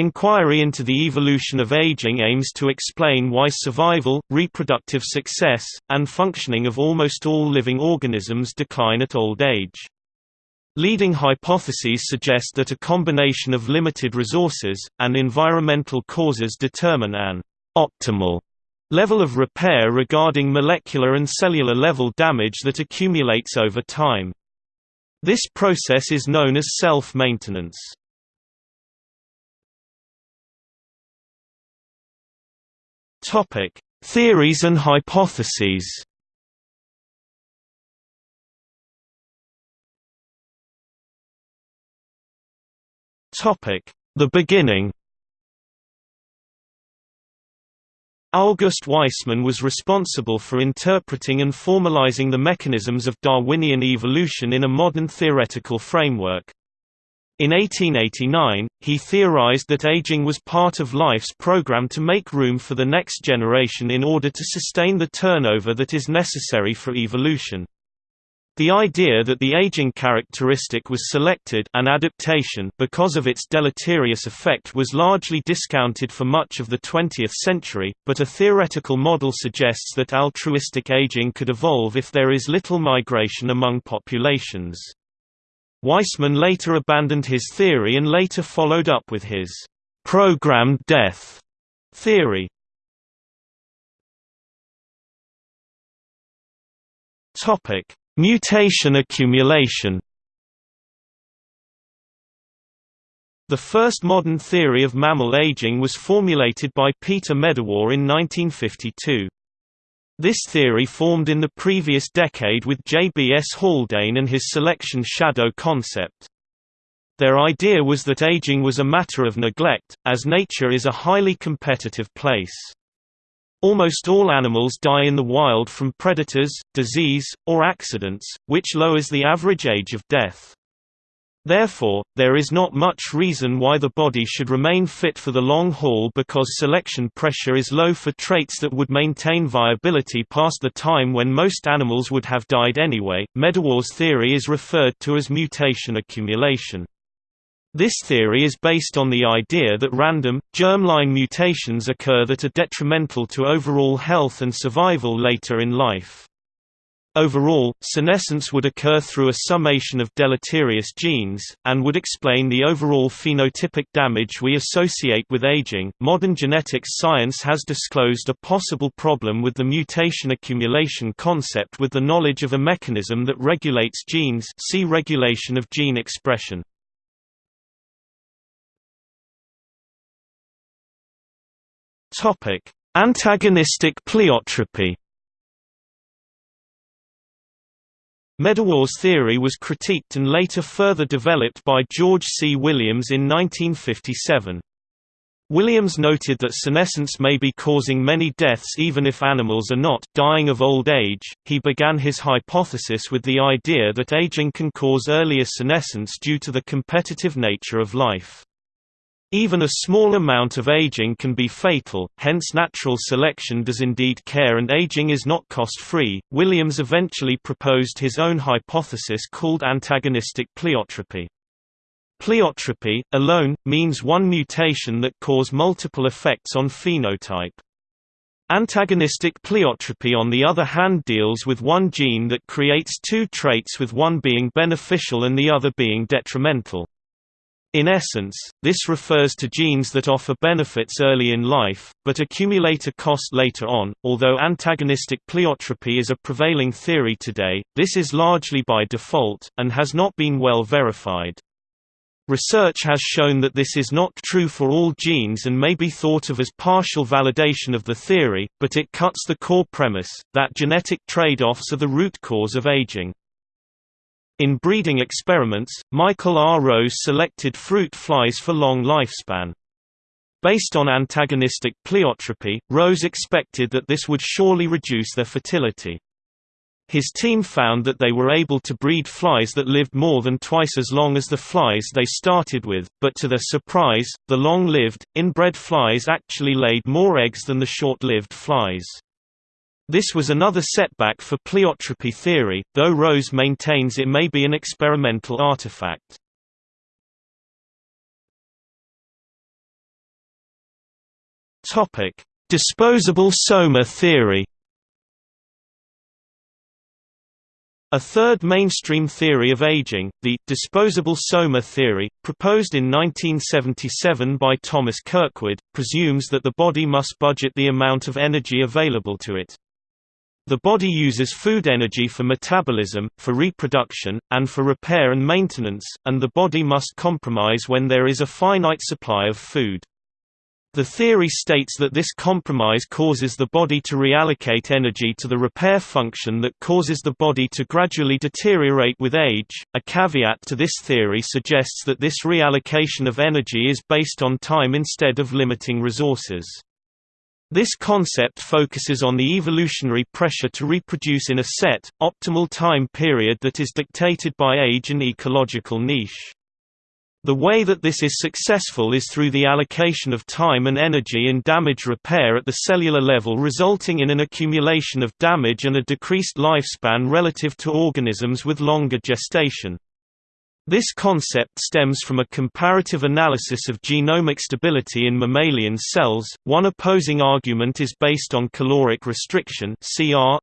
Inquiry into the evolution of aging aims to explain why survival, reproductive success, and functioning of almost all living organisms decline at old age. Leading hypotheses suggest that a combination of limited resources, and environmental causes determine an optimal level of repair regarding molecular and cellular level damage that accumulates over time. This process is known as self-maintenance. Topic: Theories and hypotheses. Topic: The beginning. August Weismann was responsible for interpreting and formalizing the mechanisms of Darwinian evolution in a modern theoretical framework. In 1889, he theorized that aging was part of life's program to make room for the next generation in order to sustain the turnover that is necessary for evolution. The idea that the aging characteristic was selected an adaptation because of its deleterious effect was largely discounted for much of the 20th century, but a theoretical model suggests that altruistic aging could evolve if there is little migration among populations. Weismann later abandoned his theory and later followed up with his programmed death theory. Topic: Mutation accumulation. The first modern theory of mammal aging was formulated by Peter Medawar in 1952. This theory formed in the previous decade with J.B.S. Haldane and his selection shadow concept. Their idea was that aging was a matter of neglect, as nature is a highly competitive place. Almost all animals die in the wild from predators, disease, or accidents, which lowers the average age of death. Therefore, there is not much reason why the body should remain fit for the long haul because selection pressure is low for traits that would maintain viability past the time when most animals would have died anyway. Medawar's theory is referred to as mutation accumulation. This theory is based on the idea that random, germline mutations occur that are detrimental to overall health and survival later in life. Overall, senescence would occur through a summation of deleterious genes, and would explain the overall phenotypic damage we associate with aging. Modern genetics science has disclosed a possible problem with the mutation accumulation concept with the knowledge of a mechanism that regulates genes, see regulation of gene expression. Topic: Antagonistic pleiotropy. Medawar's theory was critiqued and later further developed by George C. Williams in 1957. Williams noted that senescence may be causing many deaths even if animals are not dying of old age. He began his hypothesis with the idea that aging can cause earlier senescence due to the competitive nature of life. Even a small amount of aging can be fatal, hence natural selection does indeed care and aging is not cost-free. Williams eventually proposed his own hypothesis called antagonistic pleiotropy. Pleiotropy, alone, means one mutation that cause multiple effects on phenotype. Antagonistic pleiotropy on the other hand deals with one gene that creates two traits with one being beneficial and the other being detrimental. In essence, this refers to genes that offer benefits early in life, but accumulate a cost later on. Although antagonistic pleiotropy is a prevailing theory today, this is largely by default, and has not been well verified. Research has shown that this is not true for all genes and may be thought of as partial validation of the theory, but it cuts the core premise, that genetic trade-offs are the root cause of aging. In breeding experiments, Michael R. Rose selected fruit flies for long lifespan. Based on antagonistic pleiotropy, Rose expected that this would surely reduce their fertility. His team found that they were able to breed flies that lived more than twice as long as the flies they started with, but to their surprise, the long-lived, inbred flies actually laid more eggs than the short-lived flies. This was another setback for pleiotropy theory, though Rose maintains it may be an experimental artifact. Topic: Disposable soma theory. A third mainstream theory of aging, the disposable soma theory, proposed in 1977 by Thomas Kirkwood, presumes that the body must budget the amount of energy available to it. The body uses food energy for metabolism, for reproduction, and for repair and maintenance, and the body must compromise when there is a finite supply of food. The theory states that this compromise causes the body to reallocate energy to the repair function that causes the body to gradually deteriorate with age. A caveat to this theory suggests that this reallocation of energy is based on time instead of limiting resources. This concept focuses on the evolutionary pressure to reproduce in a set, optimal time period that is dictated by age and ecological niche. The way that this is successful is through the allocation of time and energy in damage repair at the cellular level resulting in an accumulation of damage and a decreased lifespan relative to organisms with longer gestation. This concept stems from a comparative analysis of genomic stability in mammalian cells. One opposing argument is based on caloric restriction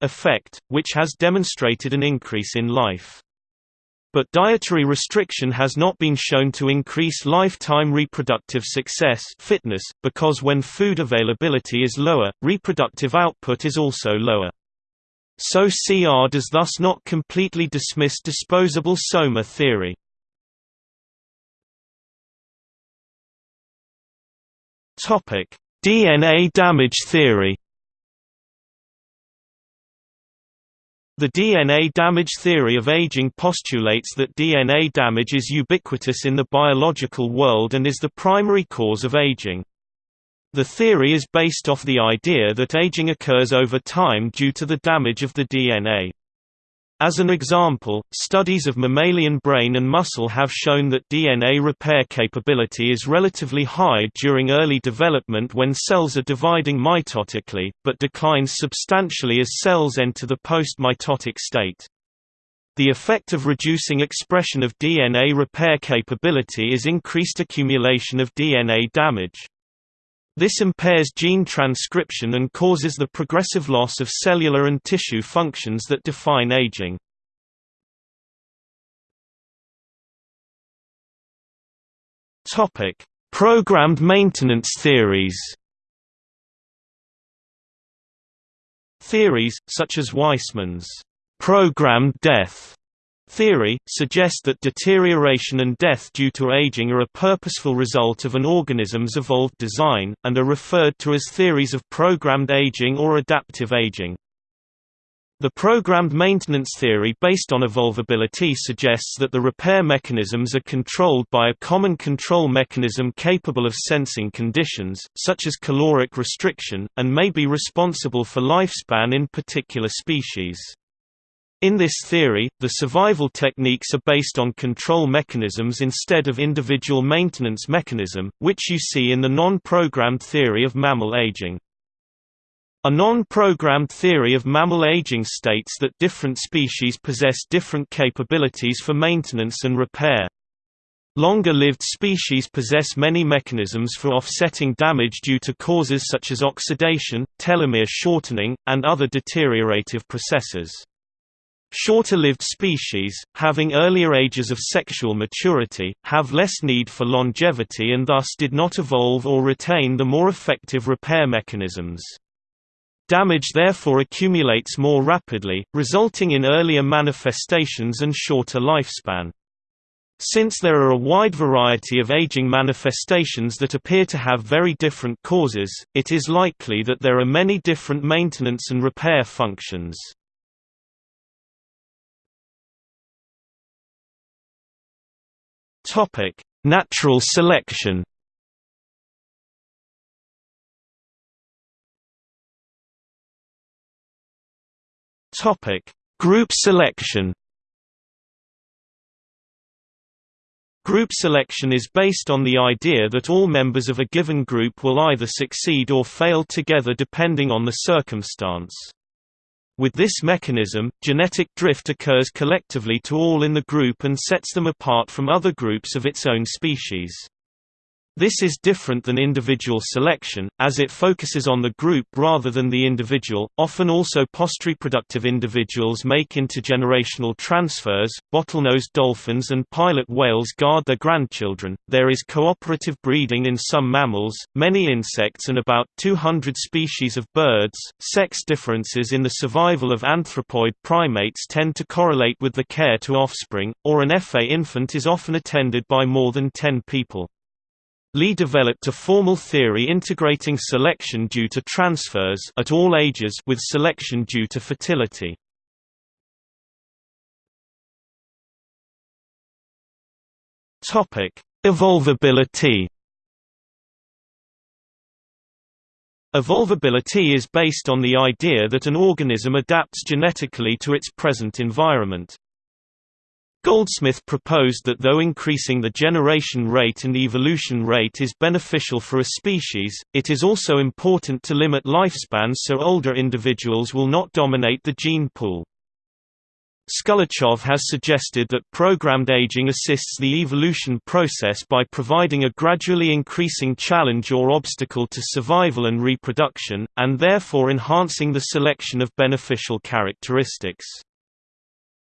effect, which has demonstrated an increase in life. But dietary restriction has not been shown to increase lifetime reproductive success fitness, because when food availability is lower, reproductive output is also lower. So CR does thus not completely dismiss disposable soma theory. DNA damage theory The DNA damage theory of aging postulates that DNA damage is ubiquitous in the biological world and is the primary cause of aging. The theory is based off the idea that aging occurs over time due to the damage of the DNA. As an example, studies of mammalian brain and muscle have shown that DNA repair capability is relatively high during early development when cells are dividing mitotically, but declines substantially as cells enter the post-mitotic state. The effect of reducing expression of DNA repair capability is increased accumulation of DNA damage. This impairs gene transcription and causes the progressive loss of cellular and tissue functions that define aging. Topic: Programmed maintenance theories. Theories, such as Weismann's programmed death Theory, suggest that deterioration and death due to aging are a purposeful result of an organism's evolved design, and are referred to as theories of programmed aging or adaptive aging. The programmed maintenance theory based on evolvability suggests that the repair mechanisms are controlled by a common control mechanism capable of sensing conditions, such as caloric restriction, and may be responsible for lifespan in particular species. In this theory, the survival techniques are based on control mechanisms instead of individual maintenance mechanism, which you see in the non-programmed theory of mammal aging. A non-programmed theory of mammal aging states that different species possess different capabilities for maintenance and repair. Longer-lived species possess many mechanisms for offsetting damage due to causes such as oxidation, telomere shortening, and other deteriorative processes. Shorter-lived species, having earlier ages of sexual maturity, have less need for longevity and thus did not evolve or retain the more effective repair mechanisms. Damage therefore accumulates more rapidly, resulting in earlier manifestations and shorter lifespan. Since there are a wide variety of aging manifestations that appear to have very different causes, it is likely that there are many different maintenance and repair functions. Topic: Natural selection. Topic: Group selection. Group selection is based on the idea that all members of a given group will either succeed or fail together depending on the circumstance. With this mechanism, genetic drift occurs collectively to all in the group and sets them apart from other groups of its own species. This is different than individual selection, as it focuses on the group rather than the individual. Often also post-reproductive individuals make intergenerational transfers. Bottlenose dolphins and pilot whales guard their grandchildren. There is cooperative breeding in some mammals, many insects, and about 200 species of birds. Sex differences in the survival of anthropoid primates tend to correlate with the care to offspring, or an FA infant is often attended by more than 10 people. Lee developed a formal theory integrating selection due to transfers at all ages with selection due to fertility. Topic: Evolvability. Evolvability is based on the idea that an organism adapts genetically to its present environment. Goldsmith proposed that though increasing the generation rate and evolution rate is beneficial for a species, it is also important to limit lifespans so older individuals will not dominate the gene pool. Skulachev has suggested that programmed aging assists the evolution process by providing a gradually increasing challenge or obstacle to survival and reproduction, and therefore enhancing the selection of beneficial characteristics.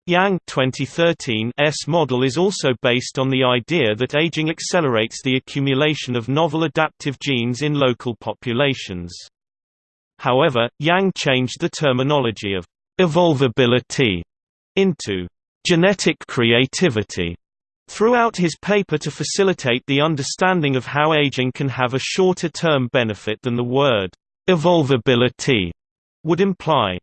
Yang 2013 S model is also based on the idea that aging accelerates the accumulation of novel adaptive genes in local populations. However, Yang changed the terminology of evolvability into genetic creativity throughout his paper to facilitate the understanding of how aging can have a shorter-term benefit than the word evolvability would imply.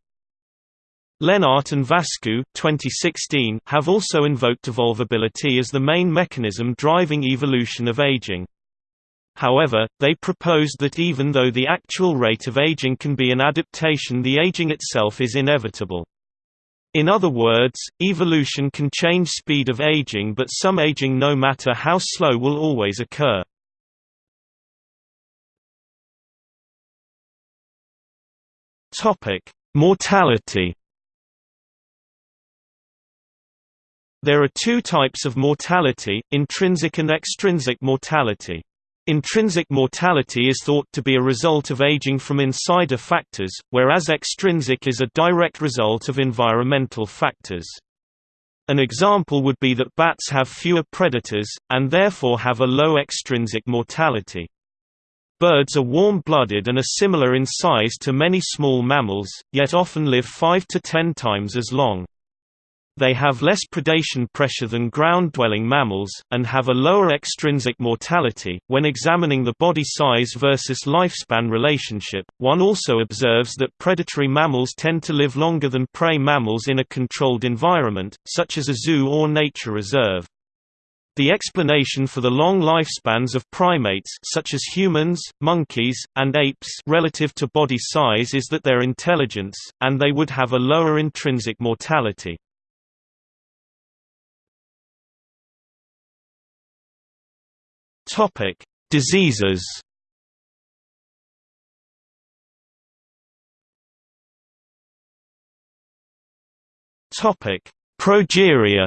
Lenart and Vascu 2016 have also invoked evolvability as the main mechanism driving evolution of aging. However, they proposed that even though the actual rate of aging can be an adaptation the aging itself is inevitable. In other words, evolution can change speed of aging but some aging no matter how slow will always occur. Mortality There are two types of mortality, intrinsic and extrinsic mortality. Intrinsic mortality is thought to be a result of aging from insider factors, whereas extrinsic is a direct result of environmental factors. An example would be that bats have fewer predators, and therefore have a low extrinsic mortality. Birds are warm-blooded and are similar in size to many small mammals, yet often live 5 to 10 times as long. They have less predation pressure than ground-dwelling mammals, and have a lower extrinsic mortality. When examining the body size versus lifespan relationship, one also observes that predatory mammals tend to live longer than prey mammals in a controlled environment, such as a zoo or nature reserve. The explanation for the long lifespans of primates such as humans, monkeys, and apes relative to body size is that their intelligence, and they would have a lower intrinsic mortality. Topic: Diseases. Topic: Progeria.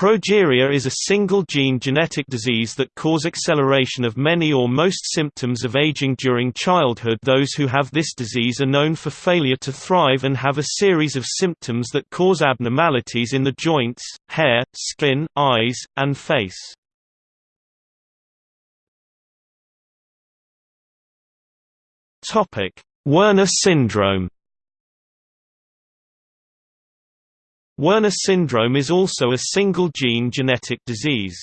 Progeria is a single-gene genetic disease that cause acceleration of many or most symptoms of aging during childhood those who have this disease are known for failure to thrive and have a series of symptoms that cause abnormalities in the joints, hair, skin, eyes, and face. Werner syndrome Werner syndrome is also a single-gene genetic disease.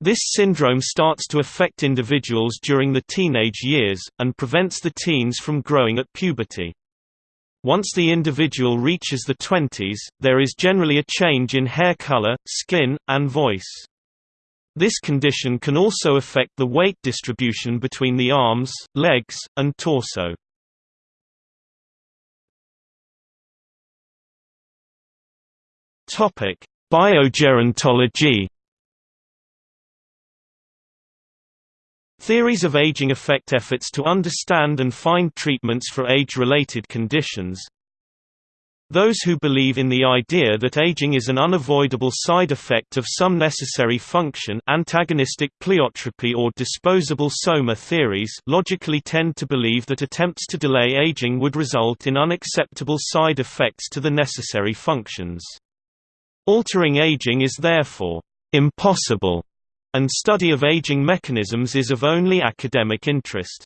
This syndrome starts to affect individuals during the teenage years, and prevents the teens from growing at puberty. Once the individual reaches the 20s, there is generally a change in hair color, skin, and voice. This condition can also affect the weight distribution between the arms, legs, and torso. Topic: Biogerontology. Theories of aging affect efforts to understand and find treatments for age-related conditions. Those who believe in the idea that aging is an unavoidable side effect of some necessary function antagonistic pleiotropy or disposable soma theories logically tend to believe that attempts to delay aging would result in unacceptable side effects to the necessary functions. Altering aging is therefore impossible, and study of aging mechanisms is of only academic interest.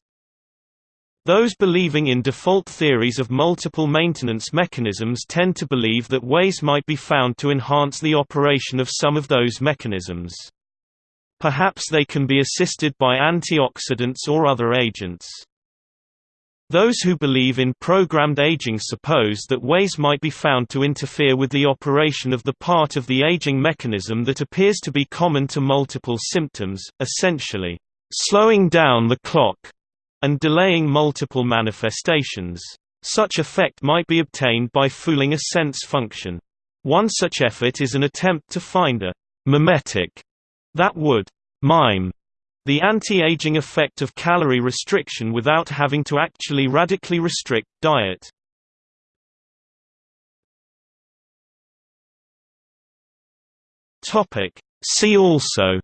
Those believing in default theories of multiple maintenance mechanisms tend to believe that ways might be found to enhance the operation of some of those mechanisms. Perhaps they can be assisted by antioxidants or other agents. Those who believe in programmed aging suppose that ways might be found to interfere with the operation of the part of the aging mechanism that appears to be common to multiple symptoms, essentially, slowing down the clock and delaying multiple manifestations. Such effect might be obtained by fooling a sense function. One such effort is an attempt to find a mimetic that would mime the anti-aging effect of calorie restriction without having to actually radically restrict diet. Topic See also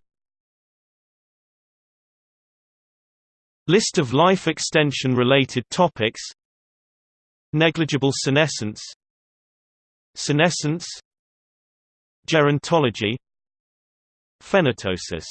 List of life extension related topics Negligible senescence Senescence Gerontology Phenoptosis